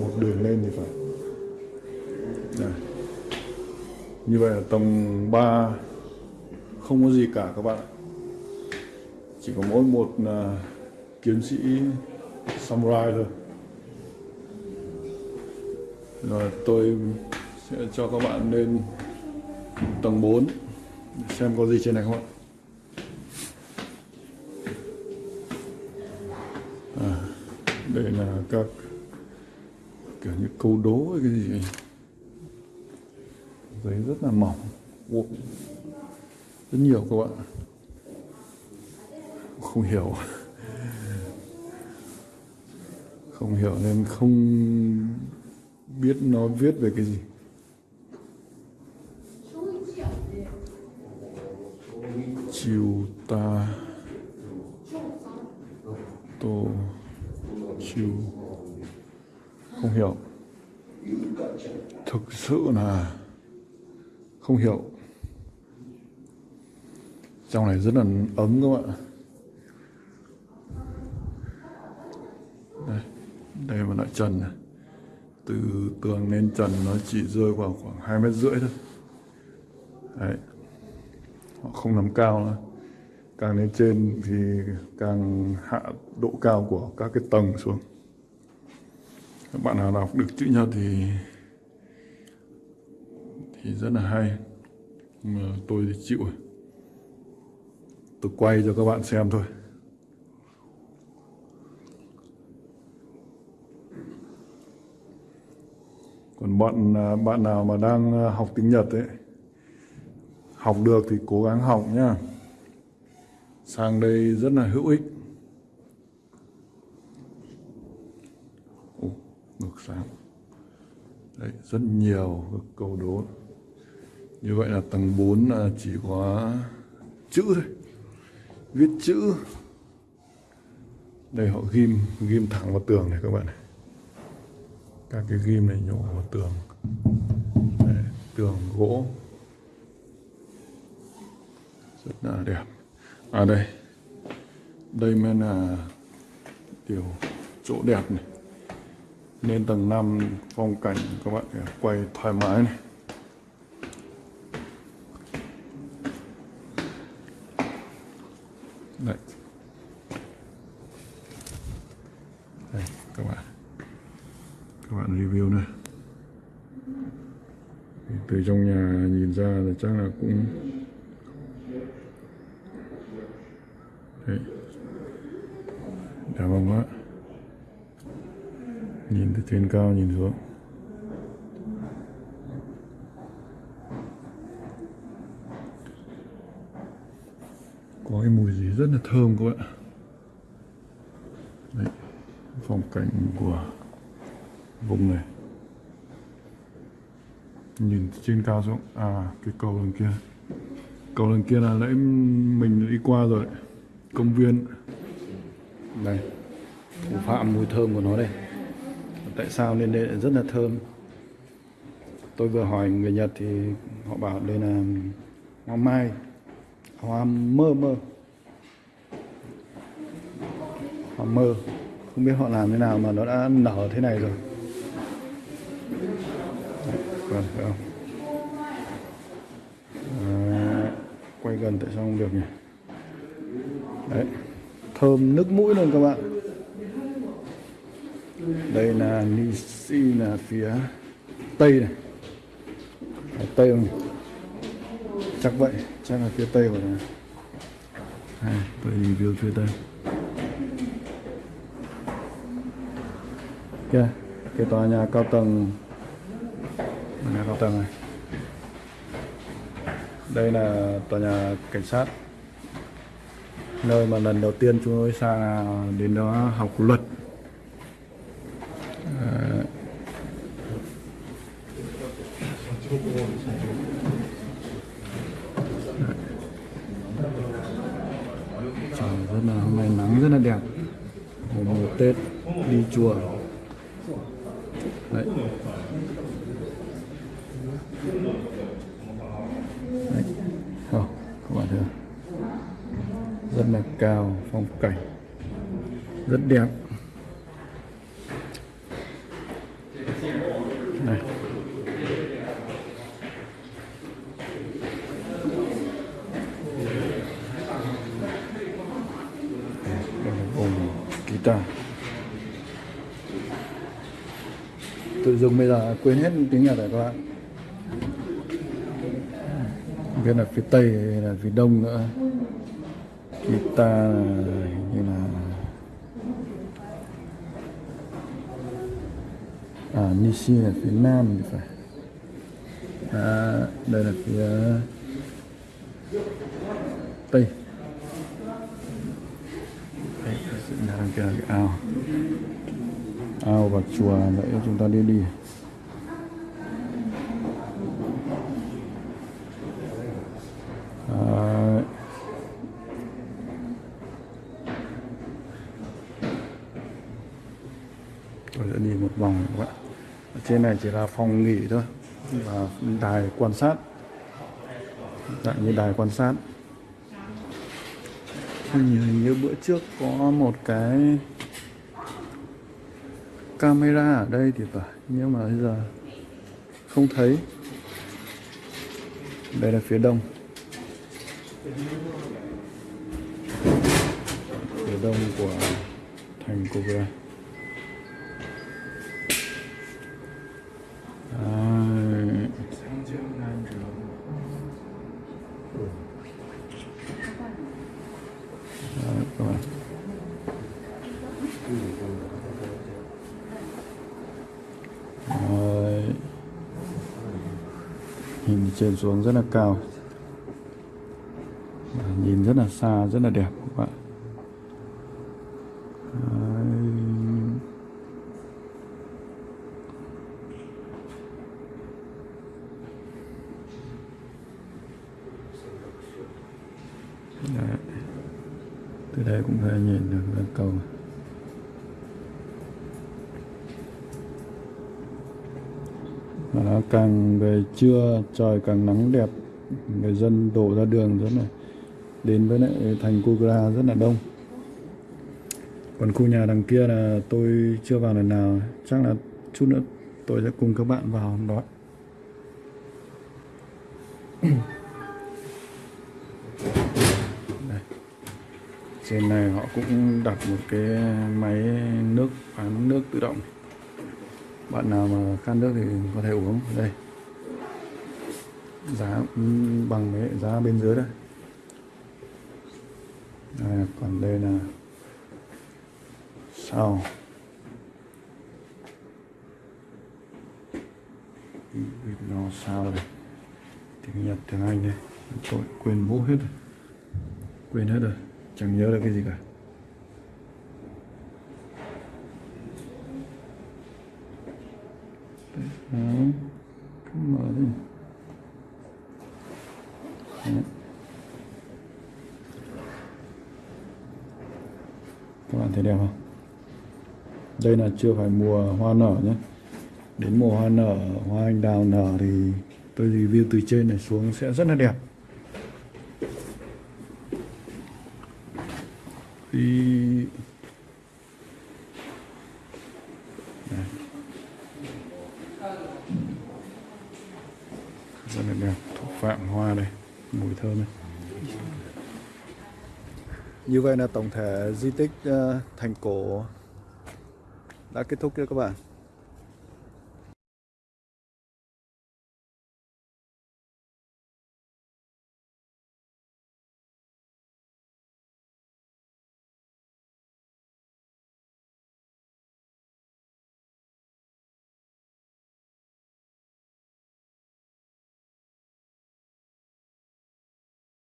một đường lên thì phải. Đây. như vậy là tầng 3 không có gì cả các bạn ạ. Chỉ có mỗi một à, uh, chiến sĩ samurai thôi. Rồi tôi sẽ cho các bạn lên tầng 4 xem có gì trên này không ạ. À, đây là các kiểu như câu đố hay cái gì giấy rất là mỏng. Wow. rất nhiều các bạn không hiểu. Không hiểu nên không biết nó viết về cái gì. Chiều ta. Tô. Chiều không hiểu. Thực sự là không hiểu. Trong này rất là ấm các bạn đây đây là lại trần này. Từ tường lên trần nó chỉ rơi vào khoảng hai mét rưỡi thôi. Đấy. Họ không làm cao nữa. Càng lên trên thì càng hạ độ cao của các cái tầng xuống các bạn nào đọc được chữ nhật thì thì rất là hay. Mà tôi thì chịu rồi. Tôi quay cho các bạn xem thôi. Còn bọn à, bạn nào mà đang à, học tiếng Nhật ấy, học được thì cố gắng học nhá. Sang đây rất là hữu ích. Sáng đấy rất nhiều các câu đố. Như vậy là tầng 4 là chỉ có chữ thôi. Viết chữ. Đây họ ghim ghim thẳng vào tường này các bạn này. Các cái ghim này nhổ vào tường. Đấy, tường gỗ. Rất là đẹp. À đây. Đây mới là kiểu chỗ đẹp này lên tầng 5 phong cảnh các bạn quay thoải mái này. Đây. Đây, các bạn. Các bạn review nữa từ trong nhà nhìn ra là chắc là cũng đấy. Đẹp không ạ trên cao nhìn xuống. Có cái mùi gì rất là thơm các bạn đấy, phong cảnh của vùng này. Nhìn trên cao xuống. À cái cầu đằng kia. Cầu đằng kia là nãy mình đi qua rồi. Công viên. Đây. Thủ phạm mùi thơm của nó đây tại sao lên đây rất là thơm? Tôi vừa hỏi người Nhật thì họ bảo đây là hoa mai hoa mơ mơ. Hoa mơ không biết họ làm thế nào mà nó đã nở thế này rồi. Vâng. phải không? À, quay gần tại sao không được nhỉ? Đấy thơm nước mũi luôn các bạn đây là Nisi là phía tây này. Ở tây không chắc vậy chắc là phía tây của này à, tôi review phía tây. Kia cái tòa nhà cao tầng. Tòa nhà cao tầng này. Đây là tòa nhà cảnh sát. Nơi mà lần đầu tiên chúng tôi sang đến đó học luật à, trời rất là hôm nay nắng rất là đẹp. Mùa tết đi chùa. Đấy. Đấy. Không các bạn thấy rất là cao, phong cảnh. Rất đẹp này đây là vùng guitar tôi dùng bây giờ quên hết tiếng nhật rồi các bạn. Biết là phía tây hay là phía đông nữa. Kita là như là à Nishi là phía nam thì phải. À, đây là phía tây. Đây sự kia là cái ao ao và chùa nãy chúng ta đi đi. Đấy. tôi sẽ đi một vòng các bạn. Ở trên này chỉ là phòng nghỉ thôi và đài quan sát. Dạng như đài quan sát. Hình như, hình như bữa trước có một cái camera ở đây thì phải, nhưng mà bây giờ không thấy. Đây là phía đông. Phía đông của thành Kobe Đấy. Đấy, các bạn. Đấy. Nhìn trên xuống rất là cao Nhìn rất là xa, rất là đẹp các bạn Đấy. Từ đây cũng có thể nhìn được cầu này càng về trưa, trời càng nắng đẹp, người dân đổ ra đường rất là đến với lại thành Kugra rất là đông. Còn khu nhà đằng kia là tôi chưa vào lần nào, chắc là chút nữa tôi sẽ cùng các bạn vào hôm đó. Đây. trên này họ cũng đặt một cái máy nước bán nước tự động bạn nào mà khát nước thì có thể uống. Ở đây. Giá ừ, bằng với giá bên dưới đây. À, còn đây là sau. Nó sao đây? Tiếng nhật tiếng anh đây. Tôi quên bố hết rồi. Quên hết rồi. Chẳng nhớ được cái gì cả. Đấy. Cứ mở lên Đấy. các bạn thấy đẹp không đây là chưa phải mùa hoa nở nhé đến mùa hoa nở, hoa anh đào nở thì tôi review từ trên này xuống sẽ rất là đẹp thì rất là đẹp. Thủ phạm hoa đây. Mùi thơm đây như vậy là tổng thể di tích ờ, thành cổ đã kết thúc chưa các bạn?